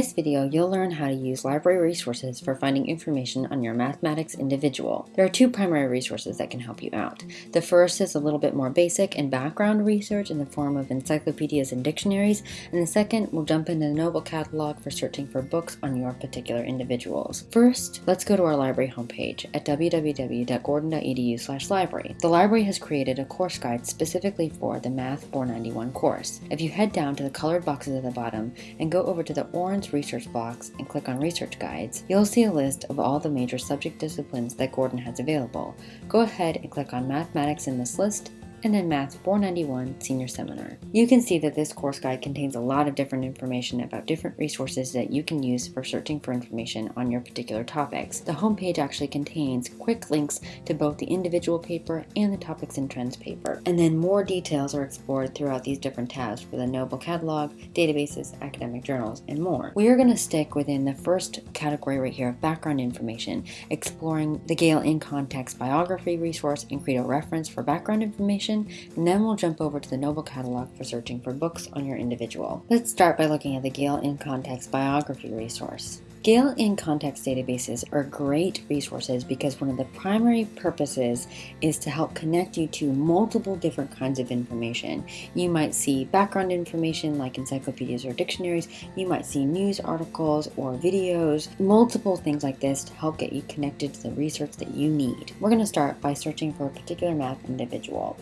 this video, you'll learn how to use library resources for finding information on your mathematics individual. There are two primary resources that can help you out. The first is a little bit more basic and background research in the form of encyclopedias and dictionaries, and the second will jump into the Noble Catalog for searching for books on your particular individuals. First, let's go to our library homepage at www.gordon.edu library. The library has created a course guide specifically for the Math 491 course. If you head down to the colored boxes at the bottom and go over to the orange research box and click on research guides, you'll see a list of all the major subject disciplines that Gordon has available. Go ahead and click on mathematics in this list and then Math 491 Senior Seminar. You can see that this course guide contains a lot of different information about different resources that you can use for searching for information on your particular topics. The homepage actually contains quick links to both the individual paper and the Topics and Trends paper. And then more details are explored throughout these different tabs for the Noble Catalog, databases, academic journals, and more. We are going to stick within the first category right here of background information, exploring the Gale in Context biography resource and Credo reference for background information and then we'll jump over to the Noble Catalog for searching for books on your individual. Let's start by looking at the Gale in Context biography resource. Gale in Context databases are great resources because one of the primary purposes is to help connect you to multiple different kinds of information. You might see background information like encyclopedias or dictionaries, you might see news articles or videos, multiple things like this to help get you connected to the research that you need. We're going to start by searching for a particular math individual.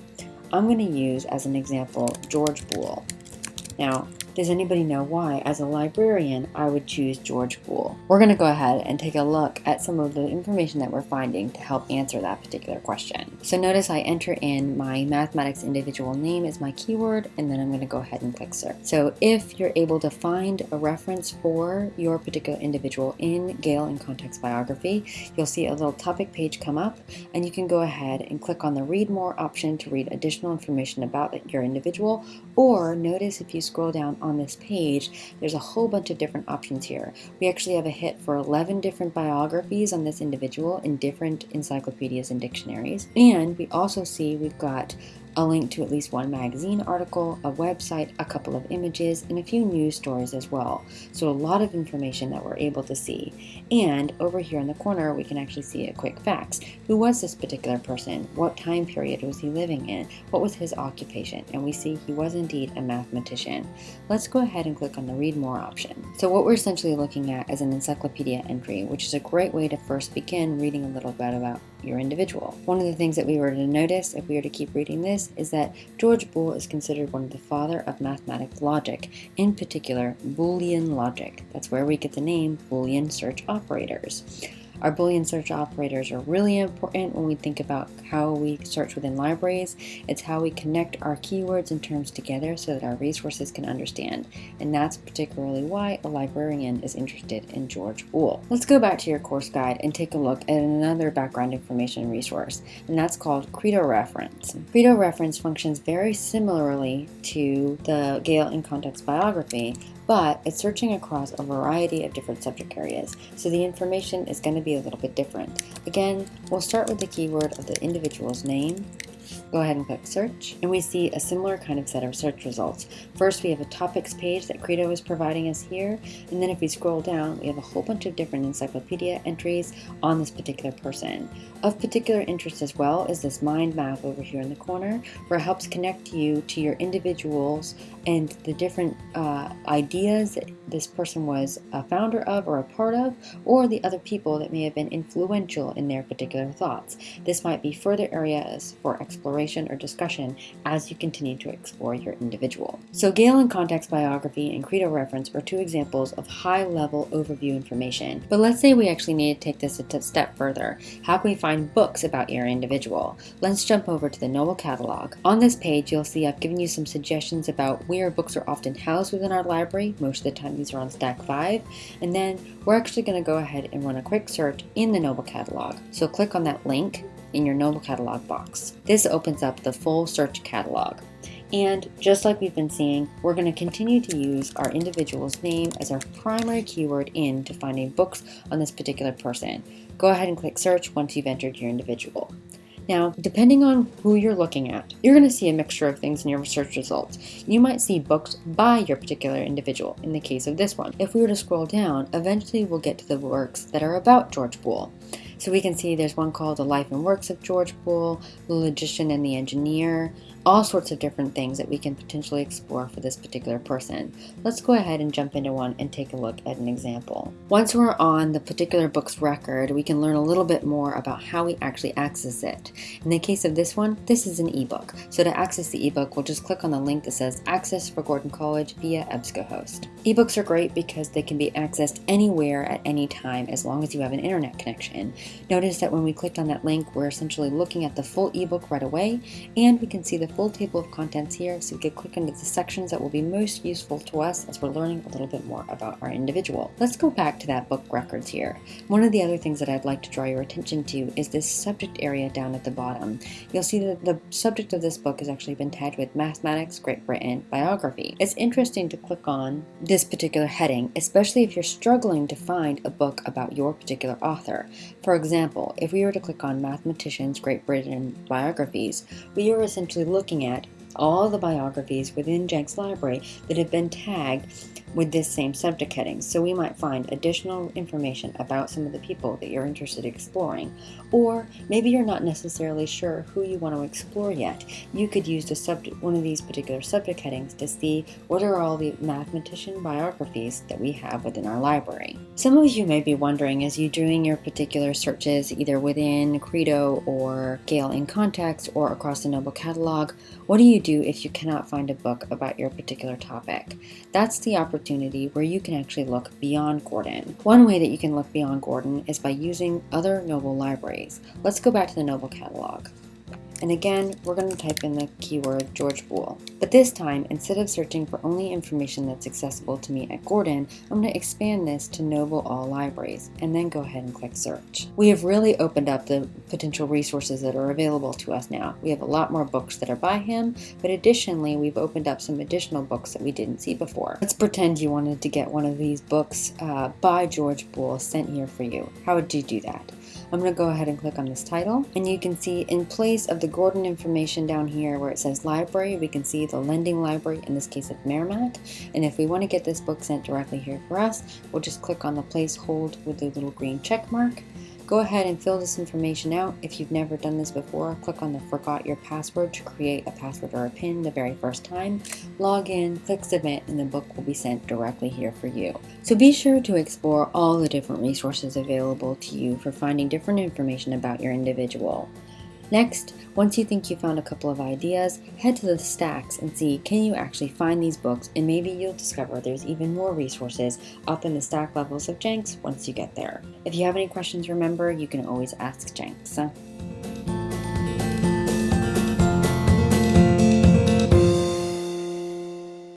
I'm going to use as an example George Boole. Now, does anybody know why, as a librarian, I would choose George Boole? We're going to go ahead and take a look at some of the information that we're finding to help answer that particular question. So notice I enter in my mathematics individual name as my keyword, and then I'm going to go ahead and click search. So if you're able to find a reference for your particular individual in Gale in Context Biography, you'll see a little topic page come up, and you can go ahead and click on the Read More option to read additional information about your individual, or notice if you scroll down on this page, there's a whole bunch of different options here. We actually have a hit for 11 different biographies on this individual in different encyclopedias and dictionaries. And we also see we've got a link to at least one magazine article, a website, a couple of images, and a few news stories as well. So a lot of information that we're able to see. And over here in the corner, we can actually see a quick facts. Who was this particular person? What time period was he living in? What was his occupation? And we see he was indeed a mathematician. Let's go ahead and click on the read more option. So what we're essentially looking at is an encyclopedia entry, which is a great way to first begin reading a little bit about your individual. One of the things that we were to notice if we were to keep reading this is that George Boole is considered one of the father of mathematical logic, in particular Boolean logic. That's where we get the name Boolean search operators. Our Boolean search operators are really important when we think about how we search within libraries. It's how we connect our keywords and terms together so that our resources can understand. And that's particularly why a librarian is interested in George Boole. Let's go back to your course guide and take a look at another background information resource, and that's called Credo Reference. Credo Reference functions very similarly to the Gale in Context biography, but it's searching across a variety of different subject areas, so the information is going to be a little bit different. Again, we'll start with the keyword of the individual's name, Go ahead and click search and we see a similar kind of set of search results. First we have a topics page that Credo is providing us here and then if we scroll down we have a whole bunch of different encyclopedia entries on this particular person. Of particular interest as well is this mind map over here in the corner where it helps connect you to your individuals and the different uh, ideas that this person was a founder of or a part of or the other people that may have been influential in their particular thoughts. This might be further areas for exploration exploration or discussion as you continue to explore your individual. So Gale in Context Biography and Credo Reference are two examples of high-level overview information. But let's say we actually need to take this a step further. How can we find books about your individual? Let's jump over to the Noble Catalog. On this page, you'll see I've given you some suggestions about where books are often housed within our library. Most of the time these are on Stack 5. And then we're actually going to go ahead and run a quick search in the Noble Catalog. So click on that link in your Noble Catalog box. This opens up the full search catalog. And just like we've been seeing, we're going to continue to use our individual's name as our primary keyword in to finding books on this particular person. Go ahead and click search once you've entered your individual. Now, depending on who you're looking at, you're going to see a mixture of things in your search results. You might see books by your particular individual, in the case of this one. If we were to scroll down, eventually we'll get to the works that are about George Boole. So we can see there's one called The Life and Works of George Boole, The Logician and the Engineer, all sorts of different things that we can potentially explore for this particular person. Let's go ahead and jump into one and take a look at an example. Once we're on the particular book's record, we can learn a little bit more about how we actually access it. In the case of this one, this is an ebook. So to access the ebook, we'll just click on the link that says Access for Gordon College via EBSCOhost. Ebooks are great because they can be accessed anywhere at any time as long as you have an internet connection. Notice that when we clicked on that link, we're essentially looking at the full ebook right away, and we can see the full table of contents here so we can click into the sections that will be most useful to us as we're learning a little bit more about our individual. Let's go back to that book records here. One of the other things that I'd like to draw your attention to is this subject area down at the bottom. You'll see that the subject of this book has actually been tagged with Mathematics Great Britain Biography. It's interesting to click on this particular heading, especially if you're struggling to find a book about your particular author. For example, if we were to click on Mathematicians Great Britain Biographies, we are essentially looking looking at all the biographies within Jenks Library that have been tagged with this same subject heading. So we might find additional information about some of the people that you're interested in exploring. Or maybe you're not necessarily sure who you want to explore yet. You could use the subject, one of these particular subject headings to see what are all the mathematician biographies that we have within our library. Some of you may be wondering as you're doing your particular searches either within Credo or Gale in Context or across the Noble Catalog, what do you do if you cannot find a book about your particular topic? That's the opportunity where you can actually look beyond Gordon. One way that you can look beyond Gordon is by using other Noble libraries. Let's go back to the Noble catalog. And again, we're going to type in the keyword George Boole. But this time, instead of searching for only information that's accessible to me at Gordon, I'm going to expand this to Noble All Libraries, and then go ahead and click search. We have really opened up the potential resources that are available to us now. We have a lot more books that are by him, but additionally, we've opened up some additional books that we didn't see before. Let's pretend you wanted to get one of these books uh, by George Boole sent here for you. How would you do that? I'm going to go ahead and click on this title. And you can see in place of the Gordon information down here where it says library we can see the lending library in this case of Merrimack. And if we want to get this book sent directly here for us we'll just click on the place hold with the little green check mark Go ahead and fill this information out. If you've never done this before, click on the forgot your password to create a password or a pin the very first time. Log in, click submit, and the book will be sent directly here for you. So be sure to explore all the different resources available to you for finding different information about your individual. Next, once you think you found a couple of ideas, head to the stacks and see can you actually find these books and maybe you'll discover there's even more resources up in the stack levels of Jenks once you get there. If you have any questions, remember you can always ask Jenks.